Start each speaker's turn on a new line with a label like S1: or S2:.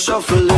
S1: shuffling.